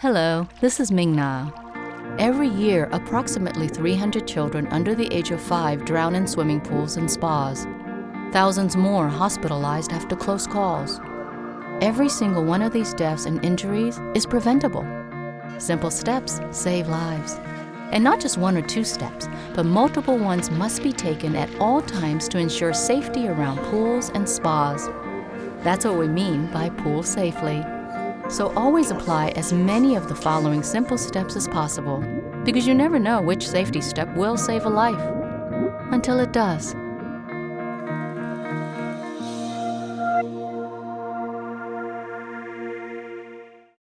Hello, this is Ming Na. Every year, approximately 300 children under the age of five drown in swimming pools and spas. Thousands more hospitalized after close calls. Every single one of these deaths and injuries is preventable. Simple steps save lives. And not just one or two steps, but multiple ones must be taken at all times to ensure safety around pools and spas. That's what we mean by pool safely. So always apply as many of the following simple steps as possible because you never know which safety step will save a life until it does.